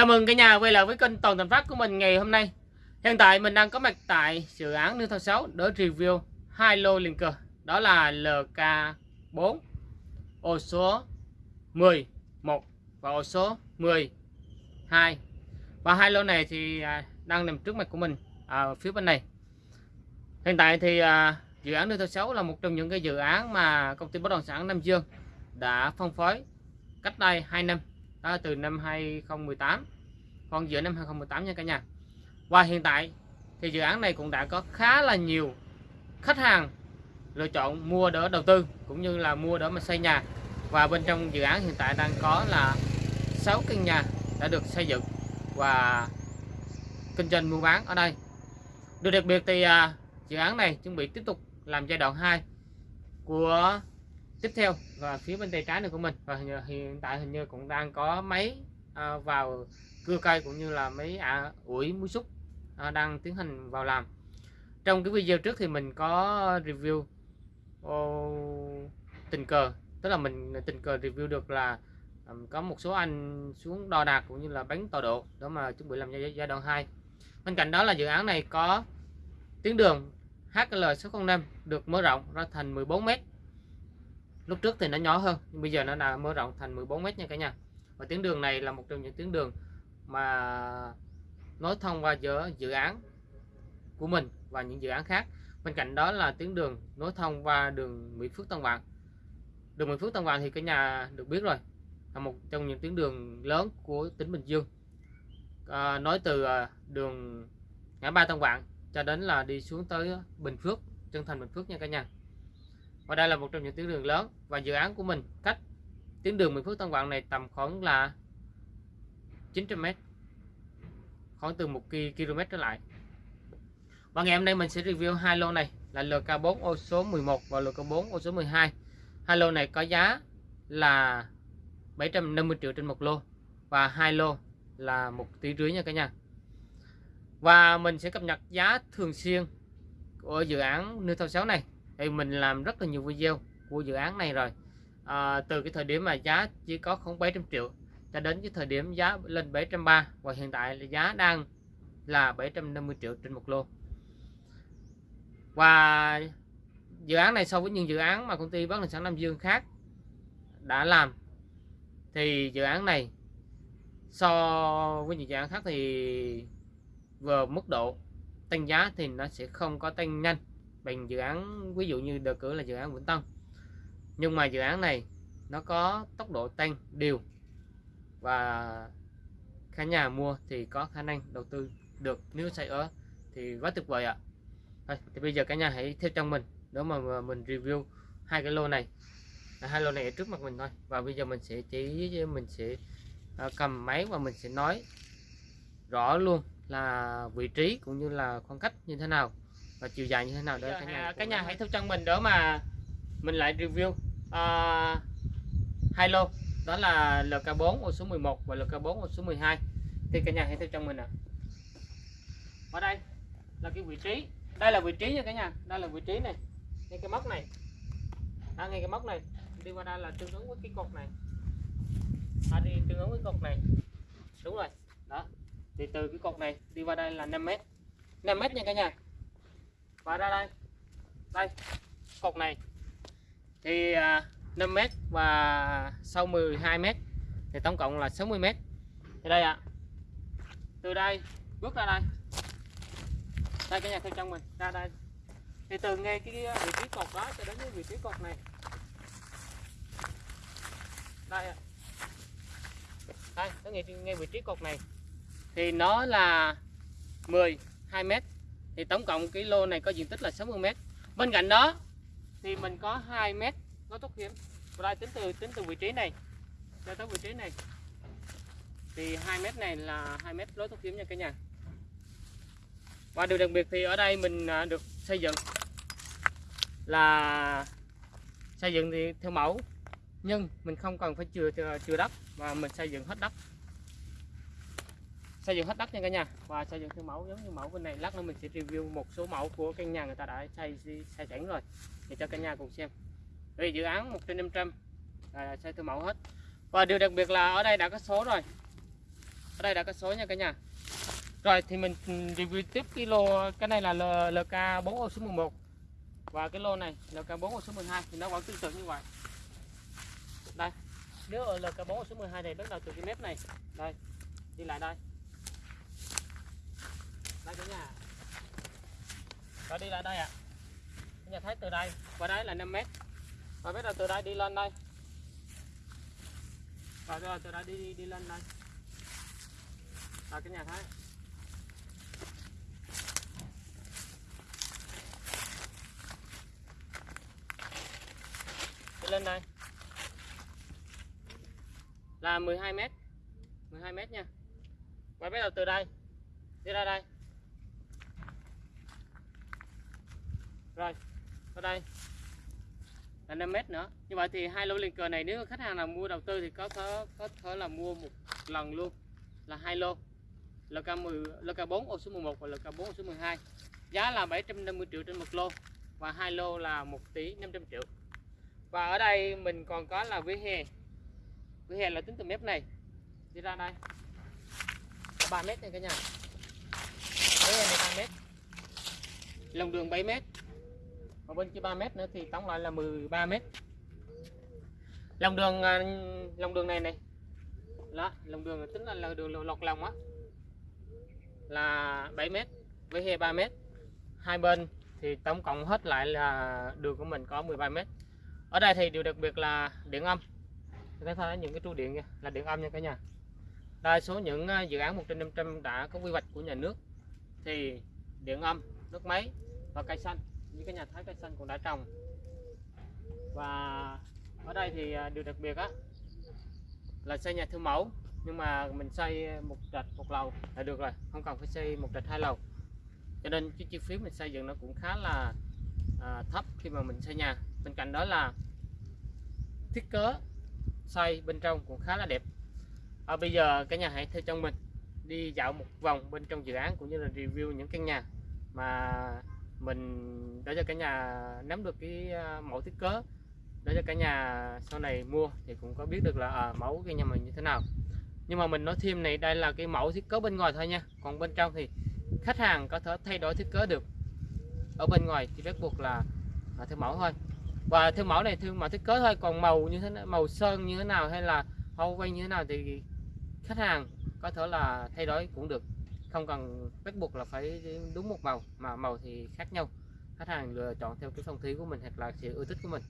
Chào mừng cả nhà quay lại với kênh Toàn Thành Phát của mình ngày hôm nay. Hiện tại mình đang có mặt tại dự án Nương Thao 6 để review hai lô liền cờ. Đó là LK4 ô số 10 1 và ô số 10 2. Và hai lô này thì à, đang nằm trước mặt của mình à, ở phía bên này. Hiện tại thì à, dự án Nương Thao 6 là một trong những cái dự án mà công ty bất động sản Nam Dương đã phân phối cách đây 2 năm đó từ năm 2018 còn giữa năm 2018 nha cả nhà. Và hiện tại thì dự án này cũng đã có khá là nhiều khách hàng lựa chọn mua đỡ đầu tư, cũng như là mua đỡ mà xây nhà. Và bên trong dự án hiện tại đang có là 6 căn nhà đã được xây dựng và kinh doanh mua bán ở đây. Điều đặc biệt thì à, dự án này chuẩn bị tiếp tục làm giai đoạn 2 của tiếp theo và phía bên tay trái này của mình. Và hiện tại hình như cũng đang có máy à, vào cưa cây cũng như là mấy à, ủi muối xúc à, đang tiến hành vào làm. Trong cái video trước thì mình có review oh, tình cờ. Tức là mình tình cờ review được là um, có một số anh xuống đo đạc cũng như là bánh tọa độ đó mà chuẩn bị làm giai, giai đoạn 2 bên cạnh đó là dự án này có tuyến đường HL605 được mở rộng ra thành 14m lúc trước thì nó nhỏ hơn nhưng bây giờ nó đã mở rộng thành 14 mét nha cả nhà. Và tuyến đường này là một trong những tuyến đường mà nối thông qua giữa dự án của mình và những dự án khác. Bên cạnh đó là tuyến đường nối thông qua đường Mỹ Phước Tân Vạn đường Mỹ Phước Tân Vạn thì cả nhà được biết rồi là một trong những tuyến đường lớn của tỉnh Bình Dương. À, nói từ à, đường ngã ba Tân Vạn cho đến là đi xuống tới Bình Phước chân thành Bình Phước nha cả nhà và đây là một trong những tuyến đường lớn và dự án của mình cách tuyến đường Bình Phước Tân Vạn này tầm khoảng là 900m khoảng từ 1 km trở lại. Và ngày hôm nay mình sẽ review hai lô này là LK4 ô số 11 và LK4 ô số 12 hai. Lô này có giá là 750 triệu trên một lô và hai lô là một tỷ rưỡi nha cả nhà. Và mình sẽ cập nhật giá thường xuyên của dự án Nưa Thao 6 này thì mình làm rất là nhiều video của dự án này rồi. À, từ cái thời điểm mà giá chỉ có không 700 triệu cho đến cái thời điểm giá lên 730 và hiện tại là giá đang là 750 triệu trên một lô. Và dự án này so với những dự án mà công ty bất động sản Nam Dương khác đã làm thì dự án này so với những dự án khác thì vừa mức độ tăng giá thì nó sẽ không có tăng nhanh bằng dự án ví dụ như đề cử là dự án Vĩnh Tân. Nhưng mà dự án này nó có tốc độ tăng đều và cả nhà mua thì có khả năng đầu tư được. Nếu xây ở thì quá tuyệt vời ạ. Thôi, thì bây giờ cả nhà hãy theo trong mình đó mà mình review hai cái lô này à, hai lô này ở trước mặt mình thôi. Và bây giờ mình sẽ chỉ mình sẽ à, cầm máy và mình sẽ nói rõ luôn là vị trí cũng như là khoảng cách như thế nào và chiều dài như thế nào để cả nhà cả nhà hãy theo chân mình đỡ mà mình lại review uh, hai lô. Đó là LK4 ô số 11 và LK4 ô số 12 thì cả nhà hãy theo chân mình ạ. À. ở đây là cái vị trí đây là vị trí nha cả nhà đây là vị trí này. Ngay cái móc này. Đó, ngay cái móc này. Đi qua đây là tương ứng với cái cột này. À, đi tương ứng với cột này. Đúng rồi. Đó. Thì từ cái cột này đi qua đây là 5 mét. 5 mét nha cả nhà và ra đây. Đây cột này. Thì à, 5 m và sau 12 m thì tổng cộng là 60 m thì đây ạ. À, từ đây bước ra đây. Đây cái nhà theo trong mình ra đây. Thì từ ngay cái vị trí cột đó cho đến cái vị trí cột này. Đây ạ. À. đây nó ngay, ngay vị trí cột này. Thì nó là 10 2 mét thì tổng cộng cái lô này có diện tích là 60 mét. Bên cạnh đó, thì mình có 2 mét nó thoát hiểm. Và đây tính từ tính từ vị trí này cho tới vị trí này. Thì 2 mét này là 2 mét lối thoát hiểm nha cả nhà. Và điều đặc biệt thì ở đây mình à, được xây dựng là xây dựng thì theo mẫu, nhưng mình không cần phải chừa à, chừa đất mà mình xây dựng hết đất xây dựng hết đất nha cả nhà. Và xây dựng theo mẫu giống như mẫu bên này. Lát nữa mình sẽ review một số mẫu của căn nhà người ta đã xây xây sẵn rồi. Để cho cả nhà cùng xem. Vì dự án 1 trên 500 là xây theo mẫu hết. Và điều đặc biệt là ở đây đã có số rồi. Ở đây đã có số nha cả nhà. Rồi, thì mình review tiếp cái lô, cái này là LK 4 ô số 11 và cái lô này LK 4 ô số 12 thì nó vẫn tương tự như vậy. Đây. Nếu ở LK 4 ô số 12 này, bắt đầu từ cái mép này. Đây. Đi lại đây đây cả nhà. Và đi lại đây ạ. Cả nhà thấy từ đây qua đấy là 5 mét. Và biết là từ đây đi lên đây. Rồi rồi từ đây đi đi, đi lên đây. Là cái nhà thấy đi lên đây. Là 12 mét. 12 mét nha. Và bắt đầu từ đây. Đi ra đây. Rồi ở đây. Là 5 mét nữa. Như vậy thì hai lô liền cờ này, nếu khách hàng nào mua đầu tư thì có thể có thể là mua một lần luôn. Là hai lô. LK10 LK4 ô số 11 và LK4 ô số 12 giá là 750 triệu trên một lô và hai lô là 1 tỷ 500 triệu. Và ở đây mình còn có là vỉa hè. Vỉa hè là tính từ mép này. Đi ra đây. 3 mét này cả nhà. Vỉa hè này 3 mét. Lòng đường 7 mét và bên kia 3 mét nữa thì tổng lại là 13 mét. Lòng đường à, lòng đường này này. Đó lòng đường tính là, là đường lọt lòng á. Là 7 mét với hè 3 mét. Hai bên thì tổng cộng hết lại là đường của mình có 13 mét. Ở đây thì điều đặc biệt là điện âm. Các thấy những cái trụ điện nha là điện âm nha cả nhà. Đa số những à, dự án 1 trên 500 đã có quy hoạch của nhà nước. Thì điện âm nước máy và cây xanh như cái nhà thái cây xanh cũng đã trồng. Và ở đây thì à, điều đặc biệt á là xây nhà thương mẫu nhưng mà mình xây một trệt một lầu là được rồi không cần phải xây một trệt hai lầu. Cho nên cái chi phí mình xây dựng nó cũng khá là à, thấp khi mà mình xây nhà. Bên cạnh đó là thiết kế xây bên trong cũng khá là đẹp. À, bây giờ cả nhà hãy theo chân mình đi dạo một vòng bên trong dự án cũng như là review những căn nhà mà mình để cho cả nhà nắm được cái à, mẫu thiết kế để cho cả nhà sau này mua thì cũng có biết được là à, mẫu cái nhà mình như thế nào. Nhưng mà mình nói thêm này đây là cái mẫu thiết kế bên ngoài thôi nha. Còn bên trong thì khách hàng có thể thay đổi thiết kế được. Ở bên ngoài thì bắt buộc là à, theo mẫu thôi. Và theo mẫu này theo mẫu thiết kế thôi còn màu như thế nào, màu sơn như thế nào hay là hoa quay như thế nào thì khách hàng có thể là thay đổi cũng được không cần bắt buộc là phải đúng một màu, mà màu thì khác nhau. Khách hàng lựa chọn theo cái phong thủy của mình hoặc là sự ưa thích của mình.